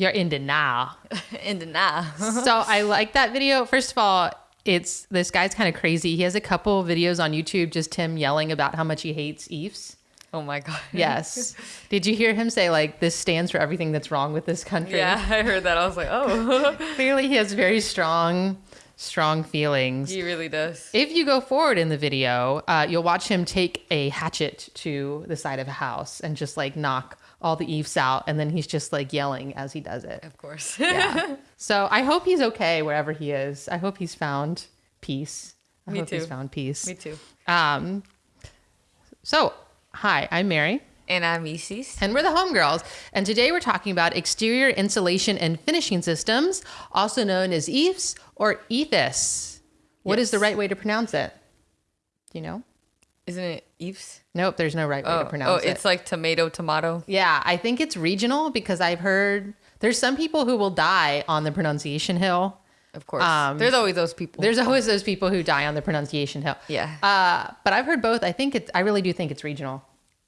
You're in denial. in denial. so I like that video. First of all, it's this guy's kind of crazy. He has a couple videos on YouTube, just him yelling about how much he hates Eves. oh my god. Yes. Did you hear him say like this stands for everything that's wrong with this country? Yeah, I heard that. I was like, oh, Clearly, he has very strong, strong feelings. he really does. If you go forward in the video, uh, you'll watch him take a hatchet to the side of a house and just like knock all the eaves out, and then he's just like yelling as he does it. Of course. Yeah. so I hope he's okay wherever he is. I hope he's found peace. I Me hope he's too. found peace. Me too. Um. So, hi, I'm Mary. And I'm Isis. And we're the Homegirls. And today we're talking about exterior insulation and finishing systems, also known as EIFS or ETHIS. What is Yes. the right way to pronounce it? Do you know? Isn't it Eves? Nope, there's no right way Oh, to pronounce oh, it. Oh, it's like tomato, tomato. yeah, I think it's regional because I've heard there's some people who will die on the pronunciation hill. Of course. Um, There's always those people. There's always those people who die on the pronunciation hill. Yeah. Uh, but I've heard both. I think it's, I really do think it's regional.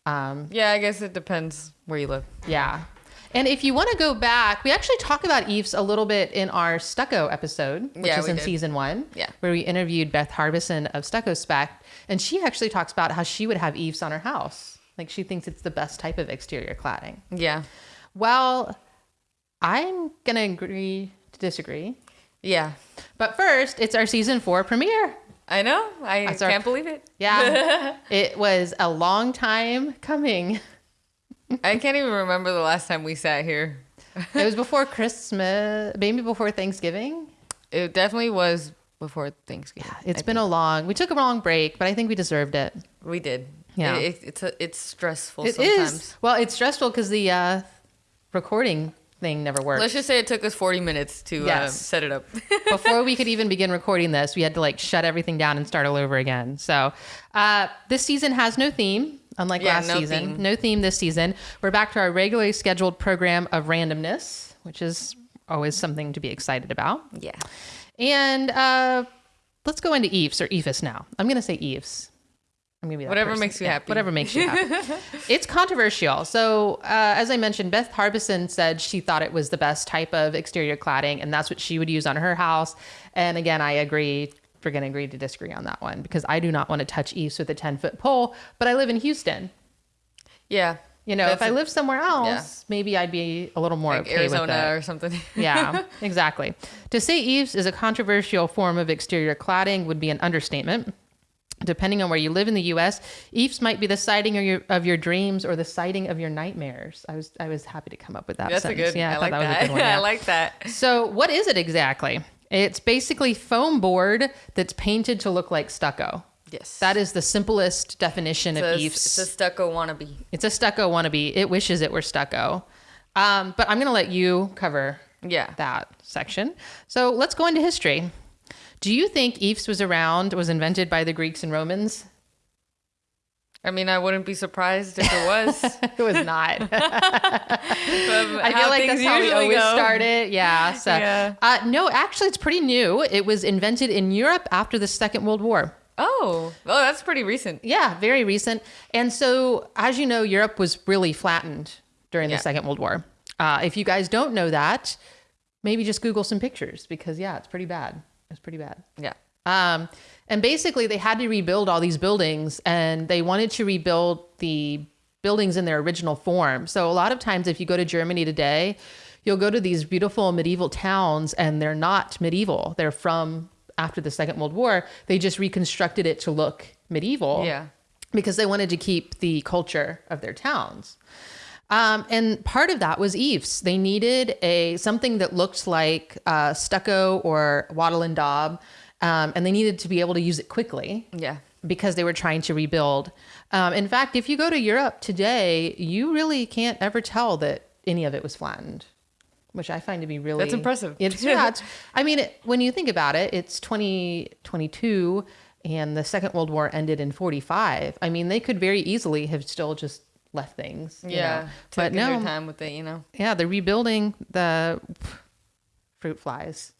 Um, yeah, I guess it depends where you live. Yeah. And if you want to go back, we actually talk about Eves a little bit in our Stucco episode, which Yeah, is in did. season one, Yeah. where we interviewed Beth Harbison of Stucco Spec. And she actually talks about how she would have Eves on her house. Like she thinks it's the best type of exterior cladding. Yeah. Well, I'm going to agree to disagree. Yeah. But first, it's our season four premiere. I know. I That's our- can't believe it. Yeah. it was a long time coming. I can't even remember the last time we sat here. It was before Christmas, maybe before Thanksgiving. It definitely was before Thanksgiving. Yeah, It's I been a long. We took a long break, but I think we deserved it. we did. Yeah. It, it- it's a, it's stressful It is sometimes. Well, it's stressful because the uh, recording thing never worked. Let's just say it took us 40 minutes to uh, set it up. Before we could even begin recording this, we had to like shut everything down and start all over again. So uh, this season has no theme, unlike Yeah, last no season. theme. No theme this season. We're back to our regularly scheduled program of randomness, which is always something to be excited about. yeah. And uh, let's go into Eves or Eves now. I'm going to say Eves. I'm gonna be that Whatever person. makes you happy. Whatever makes you happy. it's controversial. So, uh, as I mentioned, Beth Harbison said she thought it was the best type of exterior cladding, and that's what she would use on her house. And again, I agree. We're going to agree to disagree on that one because I do not want to touch Eves with a 10 foot pole, but I live in Houston. Yeah. You know, if I lived somewhere else, maybe I'd be a little more Like okay with it Arizona or something. yeah, exactly. To say eaves is a controversial form of exterior cladding would be an understatement. Depending on where you live in the U.S., eaves might be the siding of your of your dreams or the siding of your nightmares. I was I was happy to come up with that. That's a good. Yeah, I, thought like that that. a good one. I like that. So, what is it exactly? It's basically foam board that's painted to look like stucco. Yes. That is the simplest definition it's of a, eaves. it's a stucco wannabe. It's a stucco wannabe. It wishes it were stucco. Um, but I'm going to let you cover Yeah. that section. So let's go into history. Do you think Eves was around, was invented by the Greeks and Romans? I mean, I wouldn't be surprised if it was. It was not. I feel like that's how we always start it. Yeah. So, Yeah. Uh, no, actually, it's pretty new. It was invented in Europe after the Second World War. Oh, oh, that's pretty recent. Yeah, very recent. And so, as you know, Europe was really flattened during Yeah. the Second World War. Uh, if you guys don't know that, maybe just Google some pictures because, yeah, it's pretty bad. It's pretty bad. Yeah. Um, and basically, they had to rebuild all these buildings, and they wanted to rebuild the buildings in their original form. So a lot of times, if you go to Germany today, you'll go to these beautiful medieval towns, and they're not medieval. They're from after the Second World War. They just reconstructed it to look medieval Yeah. because they wanted to keep the culture of their towns. Um, and part of that was eaves. They needed a something that looked like uh, stucco or wattle and daub, um, and they needed to be able to use it quickly Yeah. because they were trying to rebuild. Um, in fact, if you go to Europe today, you really can't ever tell that any of it was flattened, which I find to be really That's impressive. It's yeah. It's, I mean, it, when you think about it, it's 2022 and the Second World War ended in 45. I mean, they could very easily have still just left things. you Yeah. know. But no, time with it, you know. yeah, they're rebuilding the fruit flies.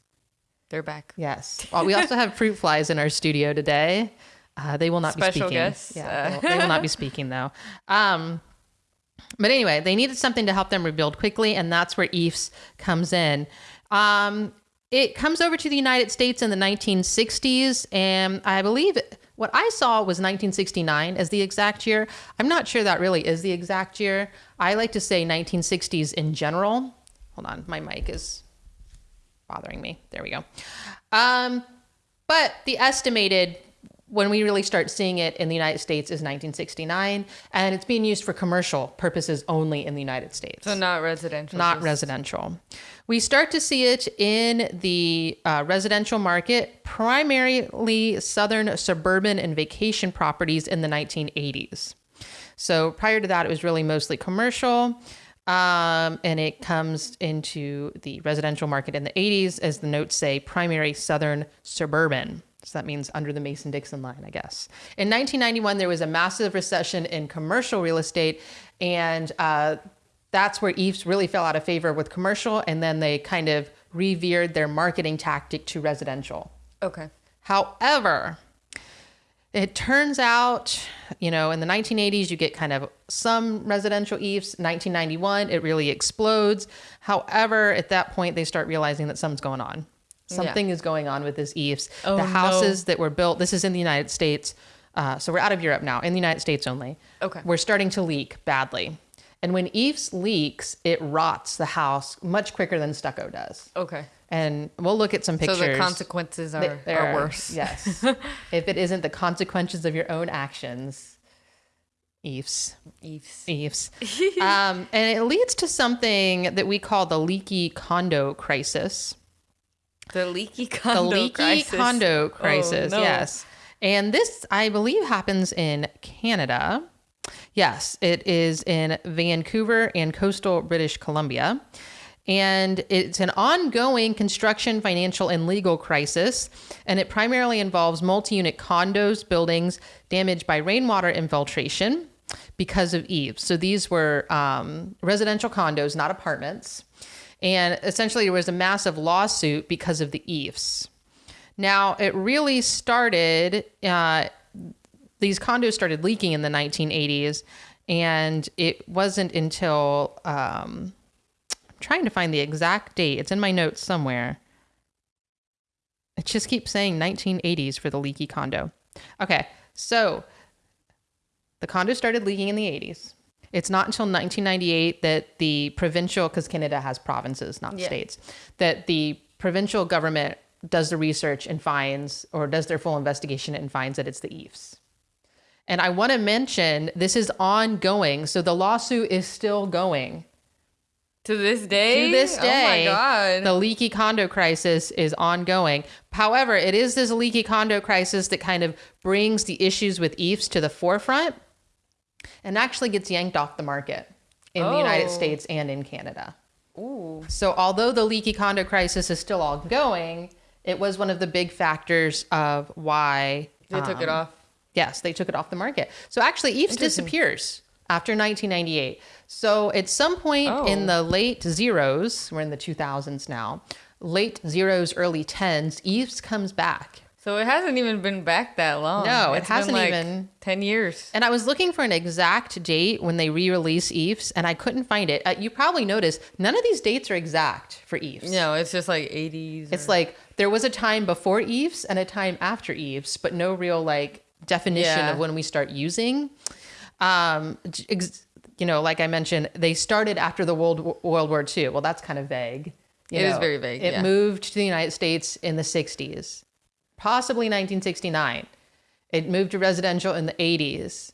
They're back. Yes. Well, we also have fruit flies in our studio today. Uh, they will not be Special speaking. guests, Yeah, uh. they, will, they will not be speaking though. Um, But anyway, they needed something to help them rebuild quickly, and that's where EIFS comes in. Um, it comes over to the United States in the 1960s, and I believe what I saw was 1969 as the exact year. I'm not sure that really is the exact year. I like to say 1960s in general. Hold on, my mic is bothering me. There we go. Um, but the estimated when we really start seeing it in the United States is 1969, and it's being used for commercial purposes only in the United States. So not residential. not just- residential. We start to see it in the uh, residential market, primarily southern suburban and vacation properties in the 1980s. So prior to that, it was really mostly commercial. Um, and it comes into the residential market in the 80s, as the notes say, primary southern suburban. So that means under the Mason Dixon line, I guess. In 1991, there was a massive recession in commercial real estate, and uh, that's where EIFS really fell out of favor with commercial, and then they kind of revered their marketing tactic to residential. Okay. However, it turns out, you know, in the 1980s, you get kind of some residential EIFs. 1991, it really explodes. However, at that point, they start realizing that something's going on. Something is going on with this EIFs. Oh, the no. houses that were built, this is in the United States. Uh, so we're out of Europe now, in the United States only. Okay. We're starting to leak badly. And when EIFs leaks, it rots the house much quicker than stucco does. Okay. And we'll look at some pictures. So the consequences are, They- are worse. Yes. if it isn't the consequences of your own actions, EIFs, Eves. EIFs. um, and it leads to something that we call the leaky condo crisis. The leaky condo The leaky crisis. condo crisis, Oh, no. yes. And this, I believe, happens in Canada. Yes, it is in Vancouver and coastal British Columbia. And it's an ongoing construction, financial, and legal crisis. And it primarily involves multi unit condos, buildings damaged by rainwater infiltration because of eaves. So these were um, residential condos, not apartments. And essentially, there was a massive lawsuit because of the eaves. Now, it really started, uh, these condos started leaking in the 1980s, and it wasn't until, um, trying to find the exact date, it's in my notes somewhere. It just keeps saying 1980s for the leaky condo. Okay, so the condo started leaking in the 80s. It's not until 1998 that the provincial, because Canada has provinces, not Yeah. states, that the provincial government does the research and finds, or does their full investigation and finds that it's the EIFs. And I want to mention this is ongoing. So the lawsuit is still going. To this day? To this day, Oh my god. the leaky condo crisis is ongoing. However, it is this leaky condo crisis that kind of brings the issues with EIFs to the forefront and actually gets yanked off the market in the United Oh. States and in Canada. Ooh. So, although the leaky condo crisis is still ongoing, it was one of the big factors of why They took it um, off. Yes, they took it off the market. So actually, EIFS disappears after 1998. So at some point Oh. in the late zeros, we're in the 2000s now, late zeros, early tens, EIFS comes back. So it hasn't even been back that long. No, it It's been hasn't like even- 10 years. And I was looking for an exact date when they re-release EIFS, and I couldn't find it. Uh, you probably noticed none of these dates are exact for EIFS. No, it's just like 80s. It's or- like there was a time before EIFS and a time after EIFS, but no real like definition Yeah. of when we start using. Um, ex- you know, like I mentioned, they started after the World World War II. Well, that's kind of vague. you It is know. very vague, It yeah. moved to the United States in the 60s, possibly 1969. It moved to residential in the 80s.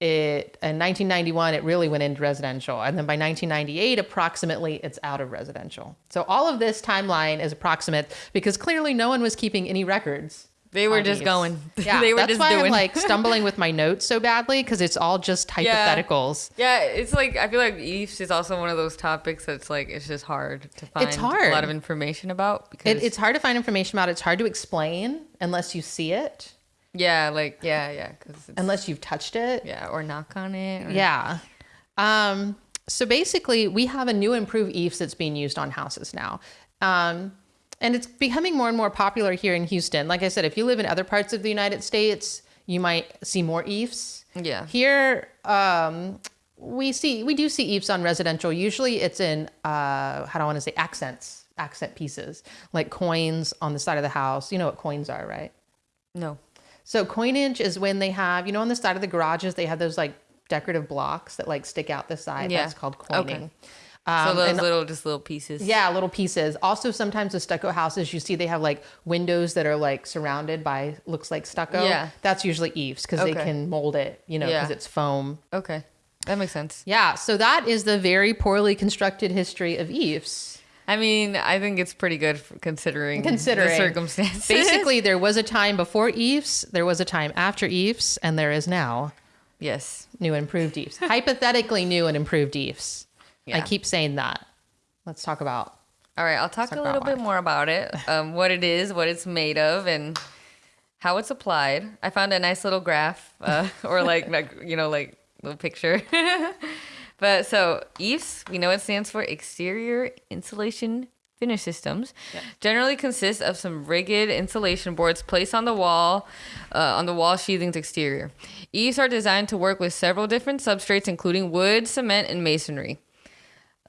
It in 1991 it really went into residential, and then by 1998 approximately it's out of residential. So all of this timeline is approximate because clearly no one was keeping any records. They were just these. going. Yeah, they were that's just why doing. I'm like stumbling with my notes so badly because it's all just hypotheticals. yeah, it's like I feel like Eves is also one of those topics that's like it's just hard to find It's a lot of information about because It, it's hard to find information about. It's hard to explain unless you see it, yeah, like yeah, yeah, because unless you've touched it. yeah, or knock on it. Or, Yeah. Um, so basically, we have a new improved Eves that's being used on houses now. Um, and it's becoming more and more popular here in Houston. Like I said, if you live in other parts of the United States, you might see more EIFS. Yeah. Here, um, we see we do see eaves on residential. Usually, it's in uh, how do I want to say accents, accent pieces, like coins on the side of the house. You know what coins are, right? No. So coinage is when they have, you know, on the side of the garages, they have those like decorative blocks that like stick out the side. Yeah. That's called Okay. Coining. so Um, those and- little, just little pieces. yeah, little pieces. Also, sometimes the stucco houses, you see they have like windows that are like surrounded by looks like stucco. Yeah. That's usually eaves because they can mold it, you know, because Yeah. it's foam. Okay. That makes sense. Yeah. So that is the very poorly constructed history of eaves. I mean, I think it's pretty good for considering, Considering. the circumstances. Basically, there was a time before eaves, there was a time after eaves, and there is now yes. new and improved eaves. Hypothetically, new and improved eaves. I keep saying that. Let's talk about. All right, I'll talk talk a little bit more about it, um, what it is, what it's made of, and how it's applied. I found a nice little graph, uh, or like, like you know, like little picture. but so EIFS, we know it stands for Exterior Insulation Finish Systems. Generally consists of some rigid insulation boards placed on the wall, uh, on the wall sheathing's exterior. EIFS are designed to work with several different substrates, including wood, cement, and masonry.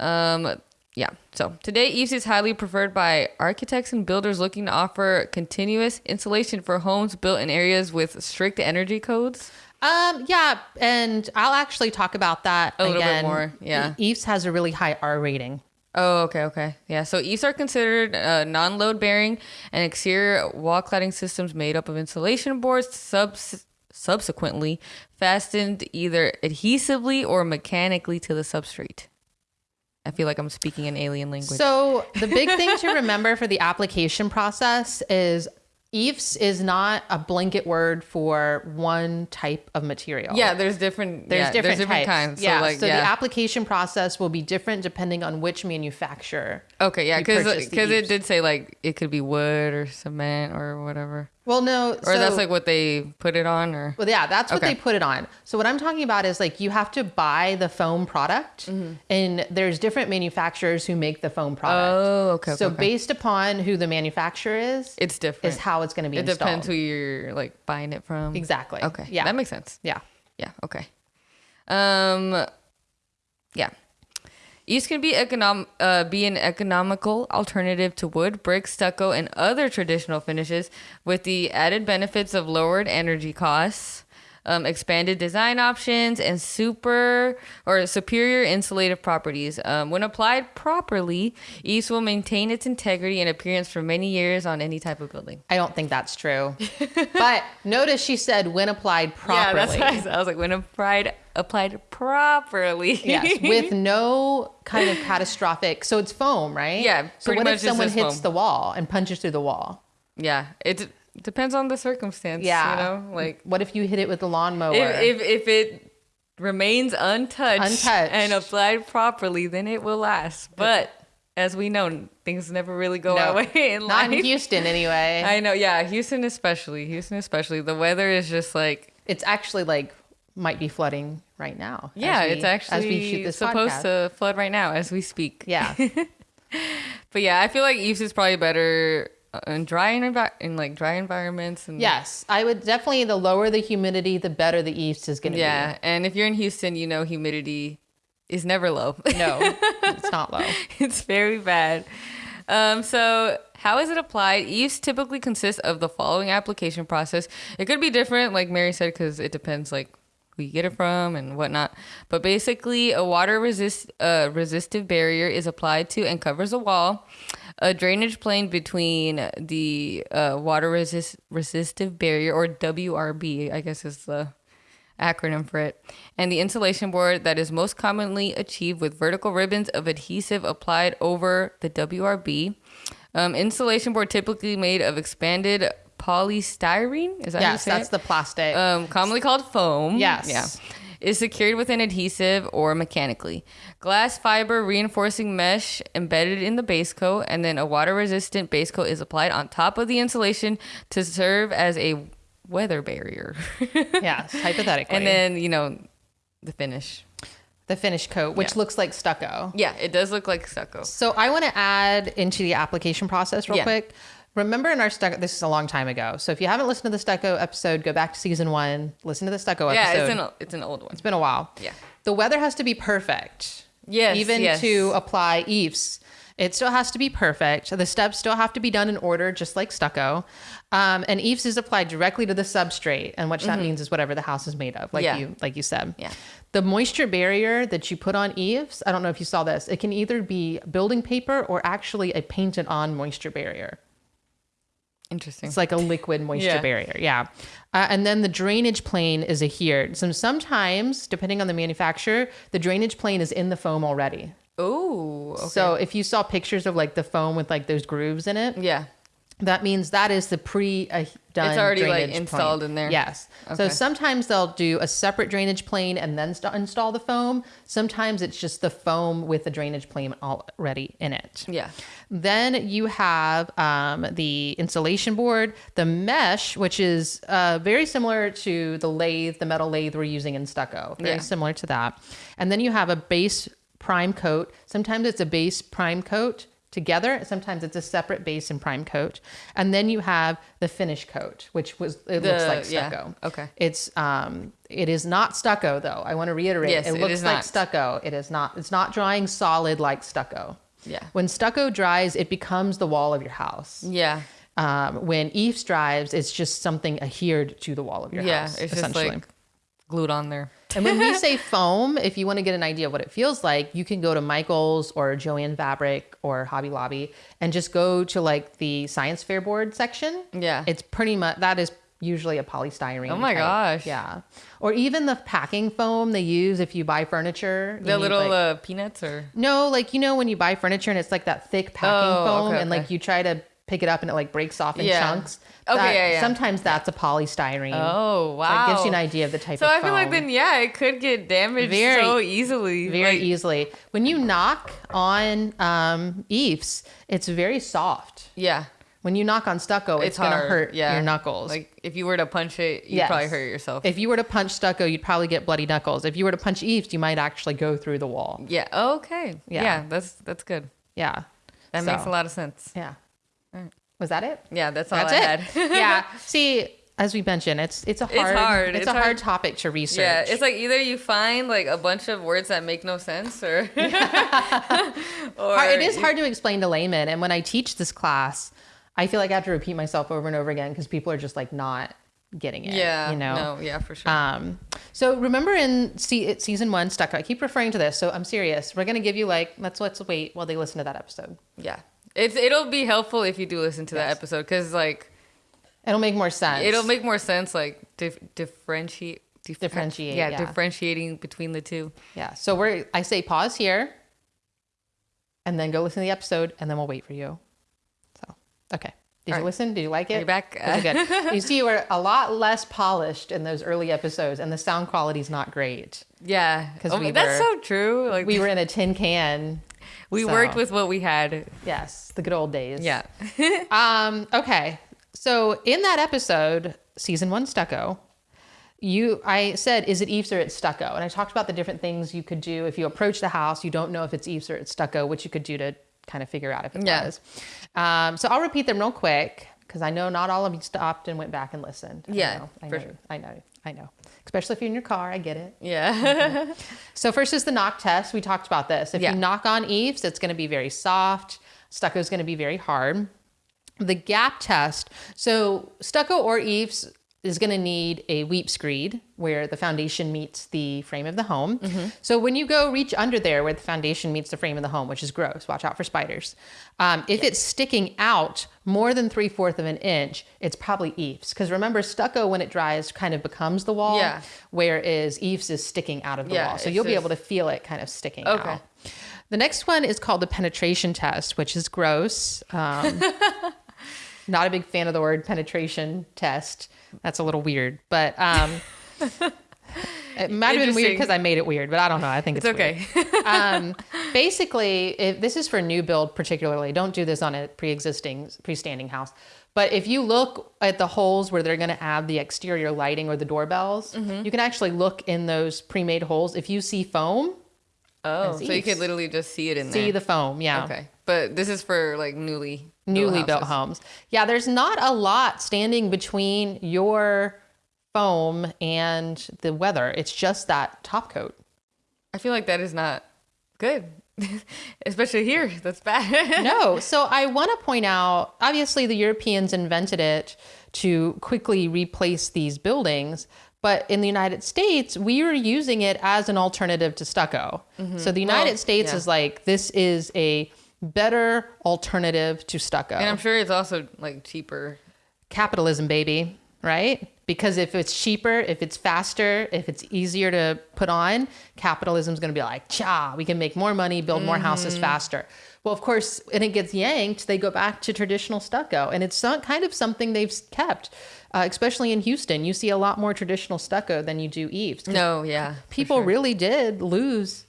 Um, yeah. So today, EIFS is highly preferred by architects and builders looking to offer continuous insulation for homes built in areas with strict energy codes. Um, yeah, and I'll actually talk about that A little bit again. more, yeah. Eaves has a really high R rating. Oh, okay, okay. Yeah. So EIFS are considered uh, non-load bearing and exterior wall cladding systems made up of insulation boards subs- subsequently fastened either adhesively or mechanically to the substrate. I feel like I'm speaking an alien language. So the big thing to remember for the application process is EIFS is not a blanket word for one type of material. yeah, there's different. There's yeah, different, types. kinds. Yeah, So like, so yeah. the application process will be different depending on which manufacturer. Okay, yeah, you because uh, it did say like it could be wood or cement or whatever, Well, no, or that's like what they put it on, or Well, yeah, that's what Okay. they put it on. So what I'm talking about is like you have to buy the foam product, Mm-hmm. and there's different manufacturers who make the foam product. Oh, okay, So okay. based upon who the manufacturer is, it's different. is how it's going to be it installed. depends who you're like buying it from. Exactly. Okay. Yeah. that makes sense. yeah. Yeah. Okay. Um. Yeah. Eaves can be econom- uh, be an economical alternative to wood, brick, stucco, and other traditional finishes, with the added benefits of lowered energy costs, um, expanded design options, and super or superior insulative properties. Um, when applied properly, EIFS will maintain its integrity and appearance for many years on any type of building. I don't think that's true. but notice she said when applied properly. Yeah, that's what I said. I was like, when applied applied properly. yes, with no kind of catastrophic. So it's foam, right? Yeah, So what much if someone hits foam. the wall and punches through the wall? Yeah, it d- depends on the circumstance. Yeah. you know, like What if you hit it with the lawnmower? if, if if it remains untouched, Untouched. and applied properly, then it will last. But as we know, things never really go our way in Not life. in Houston, anyway. I know, yeah, Houston especially. Houston especially. The weather is just like it's actually like might be flooding right now. yeah, we- it's actually as we shoot this supposed podcast. to flood right now as we speak. Yeah, But yeah, I feel like Eves is probably better in dry envi- in like dry environments and yes, I would definitely. The lower the humidity, the better the east is going to be Yeah, and if you're in Houston, you know humidity is never low. No, it's not low. it's very bad. Um, so how is it applied? Eaves typically consists of the following application process. It could be different, like Mary said, because it depends like who you get it from and whatnot. But basically, a water resist uh, resistive barrier is applied to and covers a wall. A drainage plane between the uh, water resist resistive barrier or WRB, I guess is the acronym for it, and the insulation board that is most commonly achieved with vertical ribbons of adhesive applied over the WRB. Um, insulation board typically made of expanded polystyrene. Is that Yes, that's it? the plastic. um, commonly called foam. Yes. Yeah. Is secured with an adhesive or mechanically. Glass fiber reinforcing mesh embedded in the base coat, and then a water resistant base coat is applied on top of the insulation to serve as a weather barrier. yes, hypothetically. and then, you know, the finish. the finish coat, which Yeah. looks like stucco. Yeah, it does look like stucco. So I want to add into the application process real Yeah. quick. Remember in our stucco, this is a long time ago. So if you haven't listened to the stucco episode, go back to season one, listen to the stucco Yeah, episode. it's an it's an old one. it's been a while. Yeah. the weather has to be perfect. Yes, Even yes. to apply eaves, it still has to be perfect. The steps still have to be done in order, just like stucco. Um, and eaves is applied directly to the substrate, and what that means is whatever the house is made of, like Mm-hmm. Yeah. you like you said. Yeah. The moisture barrier that you put on eaves, I don't know if you saw this. It can either be building paper or actually a painted on moisture barrier. Interesting. It's like a liquid moisture Yeah. barrier. Yeah. Uh, and then the drainage plane is adhered. So sometimes, depending on the manufacturer, the drainage plane is in the foam already. Oh, okay. So if you saw pictures of like the foam with like those grooves in it, yeah. That means that is the pre uh, done. It's already, like, installed plane. in there. Yes. Okay. So sometimes they'll do a separate drainage plane and then st- install the foam. Sometimes it's just the foam with the drainage plane already in it. Yeah. Then you have um, the insulation board, the mesh, which is uh, very similar to the lathe, the metal lathe we're using in stucco. Very Yeah. similar to that. And then you have a base prime coat. Sometimes it's a base prime coat together. Sometimes it's a separate base and prime coat. And then you have the finish coat, which was it looks The- like yeah. stucco. Okay. It's um it is not stucco though. I want to reiterate. Yes, it it looks like not. stucco. It is not. It's not drying solid like stucco. Yeah. When stucco dries, it becomes the wall of your house. Yeah. Um, when eaves dries, it's just something adhered to the wall of your Yeah. house. It's just essentially. like glued on there. and when we say foam, if you want to get an idea of what it feels like, you can go to Michael's or Joann Fabric or Hobby Lobby and just go to like the science fair board section. Yeah. It's pretty much that is usually a polystyrene. Oh my type. gosh. Yeah. Or even the packing foam they use if you buy furniture. The little like- uh, peanuts or no, like you know when you buy furniture and it's like that thick packing Oh, foam, okay, and okay. like you try to pick it up and it like breaks off in Yeah. chunks. Okay, yeah, yeah. Sometimes that's a polystyrene. Oh So wow. it gives you an idea of the type of So of I feel like then yeah, it could get damaged Very- so easily. very Like, easily. When you knock on um, eaves, it's very soft. Yeah. When you knock on stucco, it's, It's gonna hurt yeah. your knuckles. Like if you were to punch it, you'd Yes. probably hurt yourself. if you were to punch stucco, you'd probably get bloody knuckles. If you were to punch eaves, you might actually go through the wall. yeah. Okay. Yeah. Yeah. That's that's good. Yeah. That So, makes a lot of sense. Yeah. Was that it? Yeah. That's all That's I it. had. yeah. See, as we mentioned, it's it's a hard hard. It's, It's a hard, hard. topic to research. Yeah, it's like either you find like a bunch of words that make no sense, or, or it is hard to explain to laymen. And when I teach this class, I feel like I have to repeat myself over and over again because people are just like not getting it. Yeah, You know. no, yeah, for sure. Um, so remember in se- season one, stuck. I keep referring to this, so I'm serious. We're gonna give you like let's let's wait while they listen to that episode. yeah, it's it'll be helpful if you do listen to that Yes. episode because like It'll make more sense. it'll make more sense like dif- differentiate. dif- Differentiate, yeah, yeah. differentiating between the two. yeah. So we're I say pause here, and then go listen to the episode, and then we'll wait for you. So okay. Did you listen? Did you like it? You're you back? Was it good? you see, we're a lot less polished in those early episodes, and the sound quality's not great. Yeah, 'Cause oh, we that's were- so true. Like We were in a tin can. We so- worked with what we had. Yes, the good old days. Yeah, Um, okay. So in that episode, season one stucco, you I said, is it eaves or it's stucco? And I talked about the different things you could do if you approach the house, you don't know if it's eaves or it's stucco, which you could do to kind of figure out if it Yeah. was. Um, so I'll repeat them real quick because I know not all of you stopped and went back and listened. I Yeah, know, I for know, sure. I know, I know. Especially if you're in your car, I get it. yeah, So first is the knock test. We talked about this. If Yeah. you knock on eaves, it's going to be very soft. Stucco is going to be very hard. The gap test. So stucco or eaves is going to need a weep screed where the foundation meets the frame of the home. So when you go reach under there where the foundation meets the frame of the home, which is gross, watch out for spiders. Um, if it's sticking out more than three fourths of an inch, it's probably eaves. Because remember, stucco when it dries kind of becomes the wall, Yeah. whereas eaves is sticking out of the Yeah, wall. So you'll be able to feel it kind of sticking Okay. out. The next one is called the penetration test, which is gross. Um, not a big fan of the word penetration test. That's a little weird, but um, it might have been weird because I made it weird, but I don't know. I think it's, it's okay. um, basically, if this is for new build particularly, don't do this on a pre-existing, freestanding house. But if you look at the holes where they're going to add the exterior lighting or the doorbells, Mm-hmm. you can actually look in those pre-made holes. If you see foam, Oh, so you could literally just see it in see there. the foam. Yeah. Okay, but this is for like newly newly built homes. Yeah, there's not a lot standing between your foam and the weather. It's just that top coat. I feel like that is not good, especially here. That's bad. no. So I want to point out obviously, the Europeans invented it to quickly replace these buildings. But in the United States, we were using it as an alternative to stucco. Mm-hmm. So the United Well, States yeah. is like, this is a better alternative to stucco. and I'm sure it's also like cheaper. capitalism, baby, right? Because if it's cheaper, if it's faster, if it's easier to put on, capitalism's going to be like, cha, we can make more money, build more houses faster. Well, of course, when it gets yanked, they go back to traditional stucco. And it's not kind of something they've kept, uh, especially in Houston. You see a lot more traditional stucco than you do eaves. No, yeah. People sure. really did lose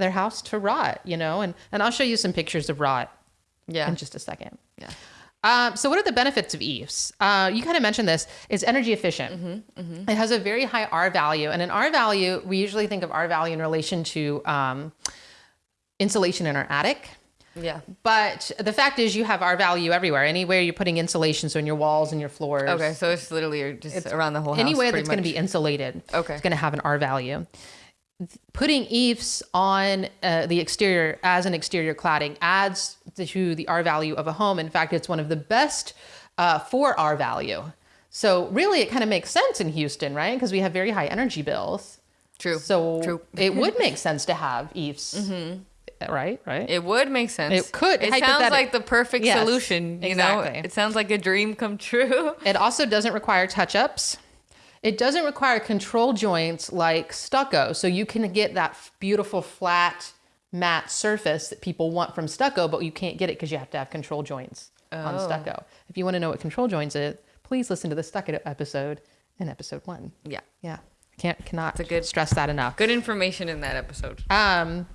their house to rot, you know? And, and I'll show you some pictures of rot yeah. in just a second. Yeah. Um, so, what are the benefits of eaves? Uh, you kind of mentioned this. It's energy efficient. It has a very high R value, and an R value, we usually think of R value in relation to um, insulation in our attic. Yeah. But the fact is, you have R value everywhere. Anywhere you're putting insulation, so in your walls and your floors. Okay, so it's literally just around the whole house. Anywhere that's going to be insulated, Okay. it's going to have an R value. Putting eaves on uh, the exterior as an exterior cladding adds to the R value of a home. In fact, it's one of the best uh, for R value. So really, it kind of makes sense in Houston, right? Because we have very high energy bills. True. So True. it would make sense to have eaves, right? Right. It would make sense. It could, It sounds like the perfect Yes, solution. You know, exactly. it sounds like a dream come true. It also doesn't require touch ups. It doesn't require control joints like stucco. So you can get that beautiful flat matte surface that people want from stucco, but you can't get it because you have to have control joints on Oh. stucco. If you want to know what control joints is, please listen to the stucco episode in episode one. Yeah. Yeah. Can't cannot a good- stress that enough. Good information in that episode. Um,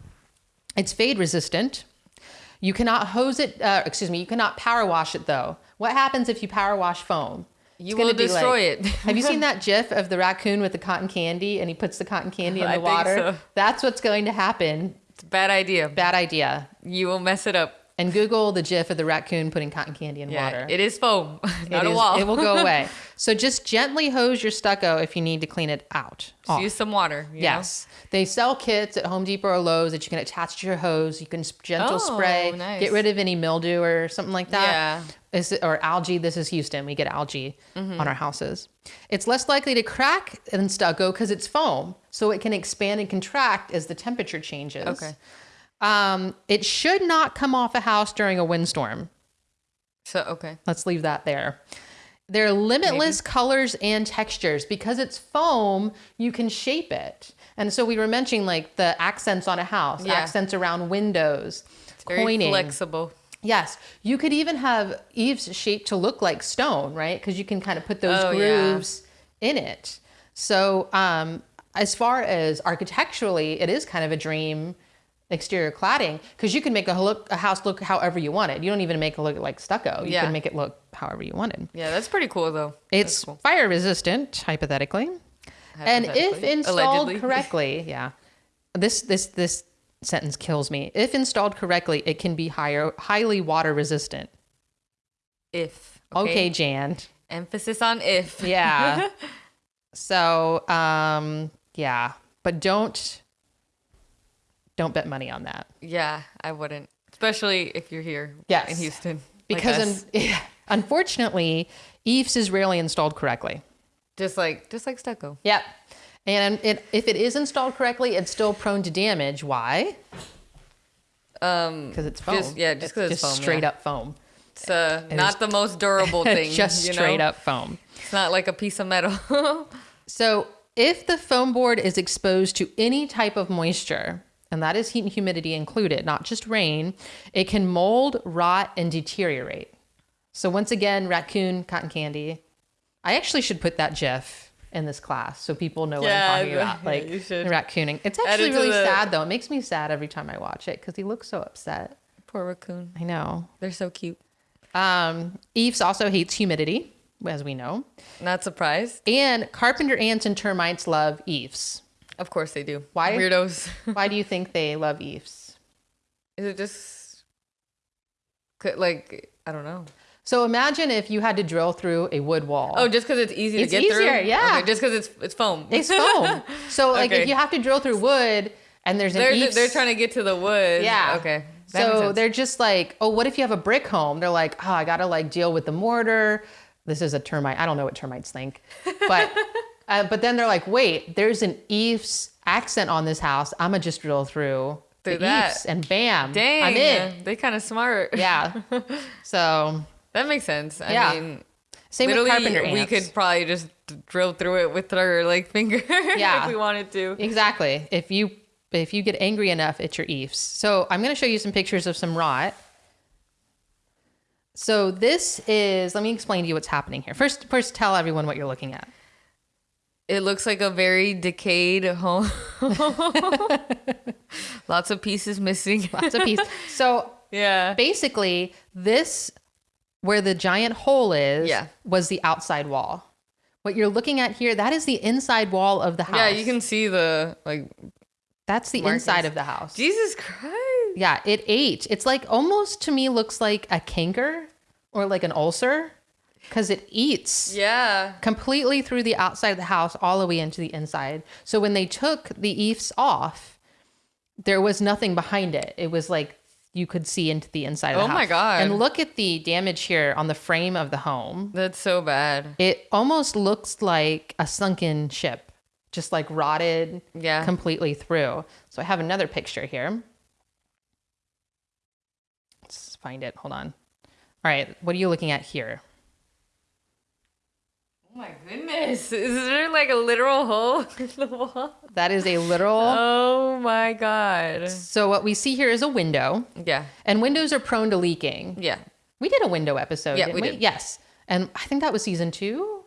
it's fade resistant. You cannot hose it. Uh, excuse me. You cannot power wash it though. What happens if you power wash foam? You will destroy it. have you seen that GIF of the raccoon with the cotton candy and he puts the cotton candy in the I think water? so. That's what's going to happen. It's a bad idea. Bad idea. You will mess it up. And Google the GIF of the raccoon putting cotton candy in Yeah. water. It is foam, not It a is- wall. It will go away. so just gently hose your stucco if you need to clean it out. Just use some water. you know? Yes. They sell kits at Home Depot or Lowe's that you can attach to your hose. You can gentle Oh, spray, nice. get rid of any mildew or something like that. Yeah. Is it- or algae. This is Houston. We get algae Mm-hmm. on our houses. It's less likely to crack than stucco because it's foam. So it can expand and contract as the temperature changes. Okay. Um, it should not come off a house during a windstorm. So okay. Let's leave that there. There are limitless colors and textures because it's foam, you can shape it. And so we were mentioning like the accents on a house, Yeah. accents around windows, it's Very coining. flexible. Yes, you could even have eaves shaped to look like stone, right? Because you can kind of put those Oh, yeah. grooves in it. So, um, as far as architecturally, it is kind of a dream exterior cladding because you can make a look a house look however you want it. You don't even make it look like stucco. You Yeah. can make it look however you wanted. Yeah, that's pretty cool though. It's cool. fire resistant, hypothetically. And if installed Allegedly. correctly, yeah. This this this sentence kills me. If installed correctly, it can be higher highly water resistant. if Okay, Jan. Emphasis on if. Yeah. so, um yeah, but don't don't bet money on that. Yeah, I wouldn't. Especially if you're here Yes. in Houston. Because us. un- unfortunately, eaves is rarely installed correctly. just like just like stucco. Yep. And it, if it is installed correctly, it's still prone to damage. Why? Um Because it's foam. Just- yeah, just 'cause it's foam, straight yeah. up foam. it's uh, not the most durable thing. just straight know? up foam. It's not like a piece of metal. So if the foam board is exposed to any type of moisture, and that is heat and humidity included, not just rain, it can mold, rot, and deteriorate. So once again, raccoon, cotton candy. I actually should put that GIF in this class so people know what I'm talking about. Like raccooning. It's actually really the- sad though. It makes me sad every time I watch it because he looks so upset. Poor raccoon. I know. They're so cute. Um, Eves also hates humidity, as we know. Not surprised. And carpenter ants and termites love eaves. Of course they do. Why? Weirdos. Why do you think they love eaves? Is it just like I don't know. So imagine if you had to drill through a wood wall. Oh, just because it's easy It's to get through. easier, yeah. Okay, just because it's it's foam. it's foam. So like Okay. if you have to drill through wood and there's an They're eaves. they're trying to get to the wood. Yeah. Okay. That So they're just like, oh, what if you have a brick home? They're like, oh, I gotta like deal with the mortar. This is a termite. I don't know what termites think, but uh, but then they're like, wait, there's an eaves accent on this house. I'm gonna just drill through Through the that. eaves, and bam, Dang. I'm in. They kind of smart. Yeah. So That makes sense. I Yeah. mean, same literally, carpenter we could probably just drill through it with our like finger Yeah. if we wanted to. Exactly. If you if you get angry enough, at your eaves. So I'm going to show you some pictures of some rot. So this is. Let me explain to you what's happening here. First, first tell everyone what you're looking at. It looks like a very decayed home. Lots of pieces missing. Lots of pieces. So yeah. basically, this where the giant hole is Yeah. was the outside wall. What you're looking at here, that is the inside wall of the house. Yeah, you can see the like That's the markings. inside of the house. Jesus Christ. Yeah, it ate. It's like almost to me looks like a canker or like an ulcer because it eats Yeah. completely through the outside of the house all the way into the inside. So when they took the eaves off, there was nothing behind it. It was like you could see into the inside of the Oh house. my God. And look at the damage here on the frame of the home. That's so bad. It almost looks like a sunken ship, just like rotted Yeah. completely through. So I have another picture here. Let's find it. Hold on. All right, what are you looking at here? Oh my goodness. Is there like a literal hole in the wall? That is a literal. Oh my god. So what we see here is a window, Yeah. and windows are prone to leaking. Yeah. We did a window episode. Yeah, didn't we did. Yes, and I think that was season two.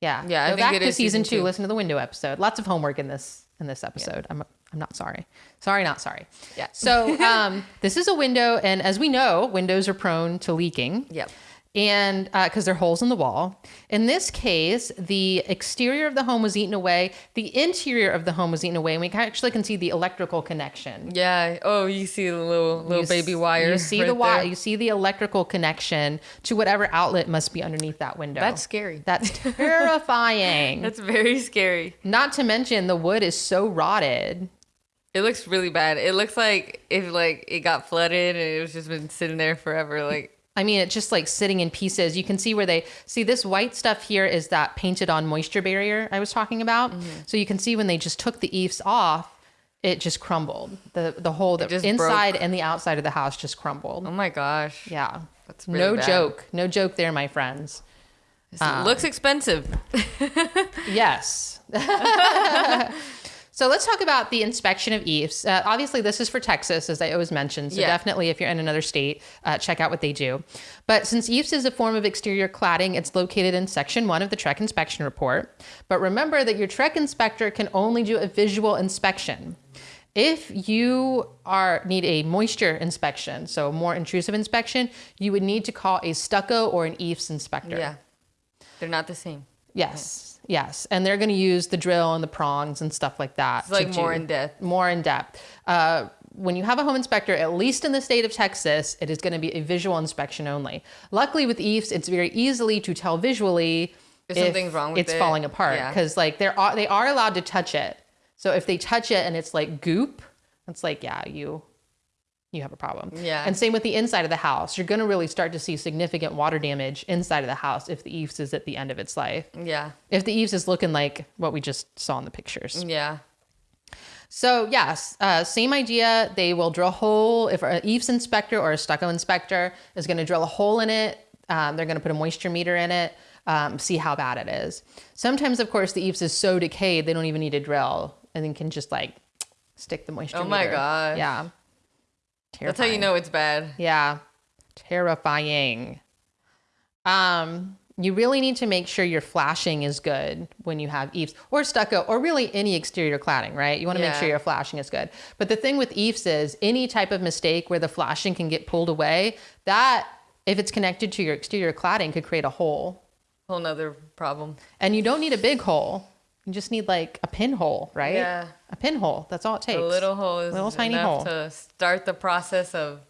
Yeah. Yeah, I Go think back it to season, two. two. Listen to the window episode. Lots of homework in this in this episode. I'm I'm not sorry. Sorry, not sorry. Yeah. So um, this is a window, and as we know, windows are prone to leaking. Yep. And uh, because they're holes in the wall. In this case, the exterior of the home was eaten away. The interior of the home was eaten away, and we actually can see the electrical connection. Yeah. Oh, you see the little little You baby s- wire. You see right the wire. You see the electrical connection to whatever outlet must be underneath that window. That's scary. That's terrifying. That's very scary. Not to mention the wood is so rotted. It looks really bad. It looks like if like it got flooded and it was just been sitting there forever. Like I mean, it's just like sitting in pieces. You can see where they see this white stuff here is that painted on moisture barrier I was talking about. Mm-hmm. So you can see when they just took the eaves off, it just crumbled. The the whole the inside and the outside of the house just crumbled. oh my gosh. Yeah. That's really no bad. joke. No joke there, my friends. It looks expensive. Yes. so let's talk about the inspection of eaves. Uh, obviously, this is for Texas, as I always mention. So Yeah. definitely, if you're in another state, uh, check out what they do. But since eaves is a form of exterior cladding, it's located in Section 1 of the TREC Inspection Report. But remember that your TREC inspector can only do a visual inspection. If you are need a moisture inspection, so more intrusive inspection, you would need to call a stucco or an eaves inspector. yeah. They're not the same. Yes, yes, and they're going to use the drill and the prongs and stuff like that. It's like more do- in depth. More in depth. Uh, when you have a home inspector, at least in the state of Texas, it is going to be a visual inspection only. Luckily, with eaves, it's very easily to tell visually If something's wrong with it's it. falling apart Yeah. because like they're are, they are allowed to touch it. So if they touch it and it's like goop, it's like yeah, you you have a problem. Yeah. And same with the inside of the house. You're going to really start to see significant water damage inside of the house if the eaves is at the end of its life. Yeah. If the eaves is looking like what we just saw in the pictures. Yeah. So yes, uh, same idea. They will drill a hole. If an eaves inspector or a stucco inspector is going to drill a hole in it, um, they're going to put a moisture meter in it, um, see how bad it is. Sometimes, of course, the eaves is so decayed they don't even need a drill, and then can just like stick the moisture. Oh my meter. gosh. Yeah. That's how you know it's bad. Yeah. Terrifying. Um, you really need to make sure your flashing is good when you have eaves or stucco or really any exterior cladding, right? You want to make sure your flashing is good. But the thing with eaves is any type of mistake where the flashing can get pulled away, that if it's connected to your exterior cladding could create a hole. Whole nother problem. And you don't need a big hole. You just need like a pinhole, right? Yeah. A pinhole. That's all it takes. A little hole is Little tiny hole. to start the process of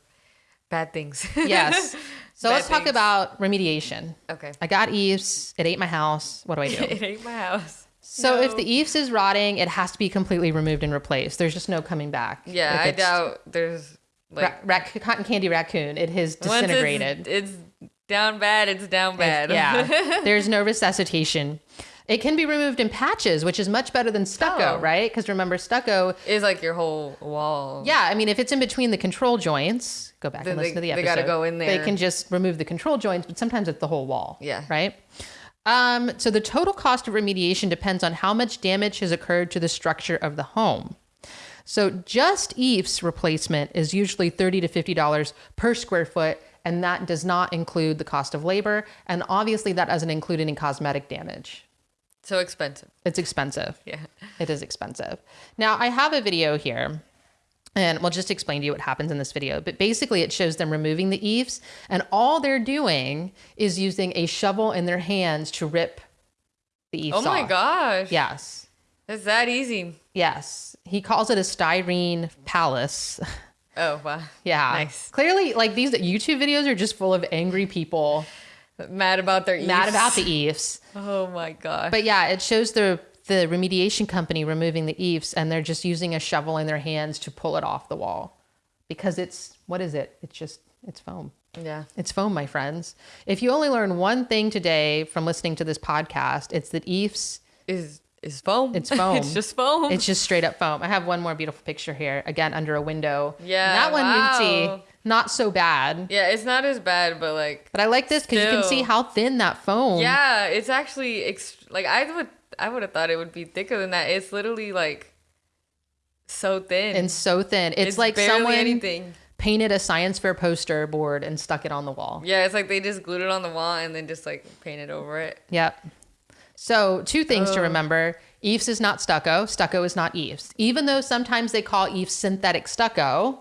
bad things. Yes. So Bad let's talk about remediation. okay. I got eaves. It ate my house. What do I do? it ain't my house. So if the eaves is rotting, it has to be completely removed and replaced. There's just no coming back. Yeah, I doubt there's like ra- rac- cotton candy raccoon. It has disintegrated. It's, it's down bad. It's down bad. yeah. There's no resuscitation. It can be removed in patches, which is much better than stucco, Oh. right? Because remember, stucco. is like your whole wall. Yeah, I mean, if it's in between the control joints, go back Then and listen they- to the episode. they gotta go in there. They can just remove the control joints, but sometimes it's the whole wall. Yeah. Right. Um, so the total cost of remediation depends on how much damage has occurred to the structure of the home. So just EIFS replacement is usually thirty to fifty dollars per square foot, and that does not include the cost of labor, and obviously that doesn't include any cosmetic damage. So expensive. It's expensive. Yeah. It is expensive. Now, I have a video here, and we'll just explain to you what happens in this video. But basically, it shows them removing the EIFS, and all they're doing is using a shovel in their hands to rip the EIFS Oh my off. gosh. Yes. It's that easy. Yes. He calls it a styrene palace. Oh wow. yeah. Nice. Clearly, like these YouTube videos are just full of angry people Mad about their EIFS. mad about the EIFS. Oh my gosh. But yeah, it shows the the remediation company removing the EIFS, and they're just using a shovel in their hands to pull it off the wall, because it's what is it? It's just it's foam. yeah. It's foam, my friends. If you only learn one thing today from listening to this podcast, it's that EIFS. Is is foam. It's foam. it's just foam. It's just straight up foam. I have one more beautiful picture here, again under a window. Yeah, And that one you can see not so bad. yeah, it's not as bad, but like But I like this because you can see how thin that foam. yeah, it's actually ex- like I would I would have thought it would be thicker than that. It's literally like so thin. And so thin. It's, like barely someone anything. painted a science fair poster board and stuck it on the wall. Yeah, it's like they just glued it on the wall and then just like painted over it. Yep. So, two things to remember. EIFS is not stucco. Stucco is not EIFS. Even though sometimes they call EIFS synthetic stucco,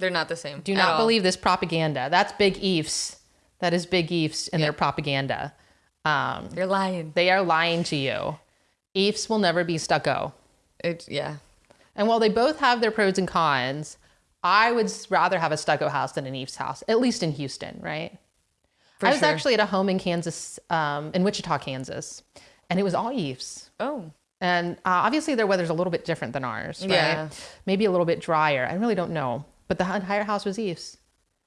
They're not the same. do not all. believe this propaganda. That's big EIFS. That is big EIFS in their propaganda. Um, You're lying. they are lying to you. EIFS will never be stucco. It yeah. And while they both have their pros and cons, I would rather have a stucco house than an EIFS house, at least in Houston, right? For I was sure. actually at a home in Kansas, um, in Wichita, Kansas, and it was all EIFS. Oh. And uh, obviously, their weather's a little bit different than ours, right? Yeah. Maybe a little bit drier. I really don't know. But the entire house was EIFS.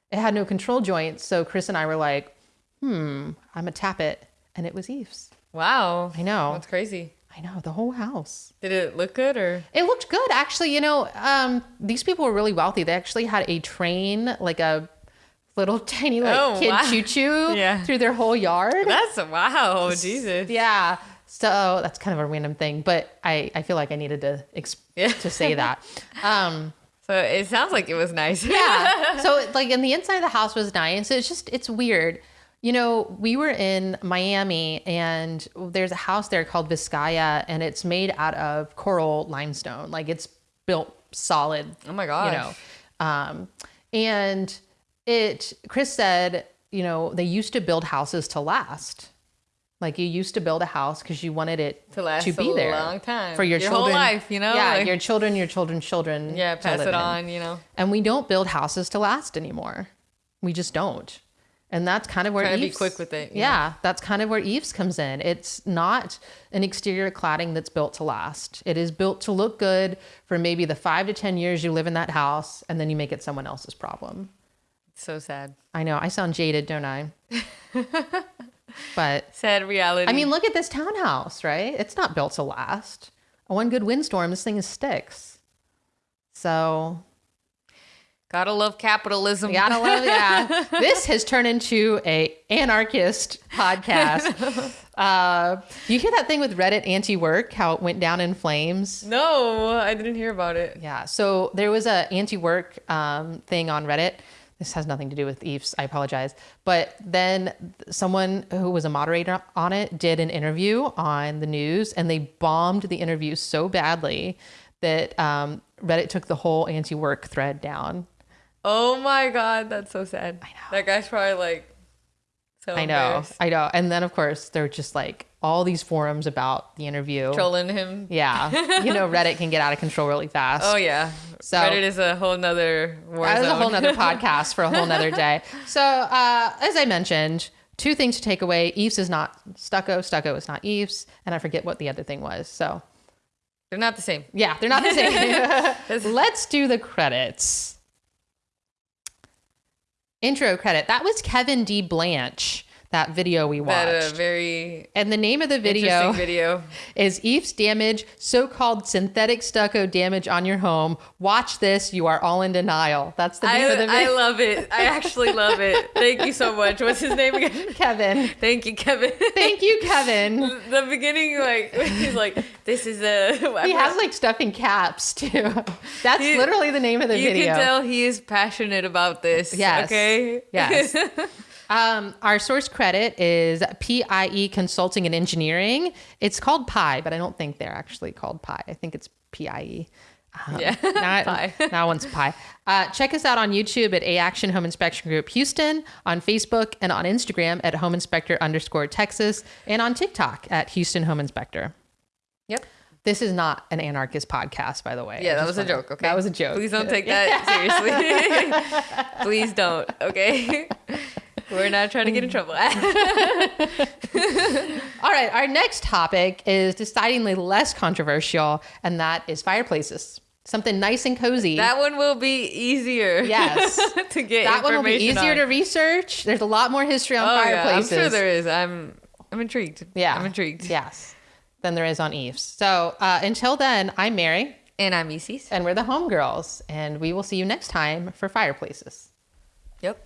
It had no control joints. So Chris and I were like, hmm, I'm to tap it. And it was EIFS. Wow. I know. That's crazy. I know, the whole house. Did it look good or It looked good, actually. You know, um, these people were really wealthy. They actually had a train, like a little tiny like Oh, kid wow. choo choo Yeah. through their whole yard. That's wow, Jesus. Yeah. So that's kind of a random thing, but I, I feel like I needed to ex- Yeah. to say that. Um, So it sounds like it was nice. yeah. So like, and the inside of the house was nice. So it's just it's weird. You know, we were in Miami, and there's a house there called Vizcaya, and it's made out of coral limestone. Like it's built solid. Oh my god. You know, um, and it. Chris said, you know, they used to build houses to last. Like you used to build a house because you wanted it To last to be a there long time. for your, Your whole children. life, you know? Yeah, Like- your children, your children's children. Yeah, pass it in. on, you know. And we don't build houses to last anymore. We just don't. And that's kind of where Trying to be quick with it, Yeah. yeah. that's kind of where EIFS comes in. It's not an exterior cladding that's built to last. It is built to look good for maybe the five to ten years you live in that house, and then you make it someone else's problem. So sad. I know I sound jaded, don't I? but Sad reality. I mean, look at this townhouse, right? It's not built to last. One good windstorm, this thing is sticks. So gotta love capitalism. gotta love, yeah. this has turned into a anarchist podcast. uh, you hear that thing with Reddit anti-work, how it went down in flames? No, I didn't hear about it. Yeah. So there was a anti-work um, thing on Reddit. This has nothing to do with EIFS. I apologize. But then someone who was a moderator on it did an interview on the news, and they bombed the interview so badly that um, Reddit took the whole anti-work thread down. Oh my god, that's so sad. I know. That guy's probably like so I know. I know. And then of course they're just like all these forums about the interview. Trolling him. Yeah, you know Reddit can get out of control really fast. Oh yeah. So- Reddit is a whole nother war That is a whole nother podcast for a whole nother day. So, uh, as I mentioned, two things to take away. EIFS is not stucco. Stucco is not EIFS. And I forget what the other thing was. So They're not the same. yeah, they're not the same. Let's do the credits. Intro credit. That was Kevin D. Blanche, that video we watched. That uh, very and the name of the video video. is EIFS damage, so called synthetic stucco damage on your home. Watch this, you are all in denial. That's the name I, of the video. I love it. I actually love it. Thank you so much. What's his name again? Kevin. Thank you, Kevin. Thank you, Kevin. the beginning, like he's like, "This is a." He has like stuff in caps too. That's He- literally the name of the you video. You can tell he is passionate about this. Yes. Okay. Yes. Um, our source credit is PIE Consulting and Engineering. It's called PI, but I don't think they're actually called PI. I think it's PIE. Um, Yeah, Now, Pi. now one's Pi. Uh, check us out on YouTube at A Action Home Inspection Group Houston, on Facebook and on Instagram at Home Inspector underscore Texas, and on TikTok at Houston Home Inspector. Yep. This is not an anarchist podcast, by the way. Yeah, that was a joke. Okay. That was a joke. Please don't take that seriously. Please don't. Okay. We're not trying to get in trouble. All right, our next topic is decidedly less controversial, and that is fireplaces. Something nice and cozy. that one will be easier. Yes. to get That one will be easier on. to research. There's a lot more history on Oh yeah, I'm sure there is. I'm I'm intrigued. Yeah, I'm intrigued. Yes, than there is on EIFS. So uh, until then, I'm Mary, And I'm Isis. and we're the homegirls, and we will see you next time for fireplaces. Yep.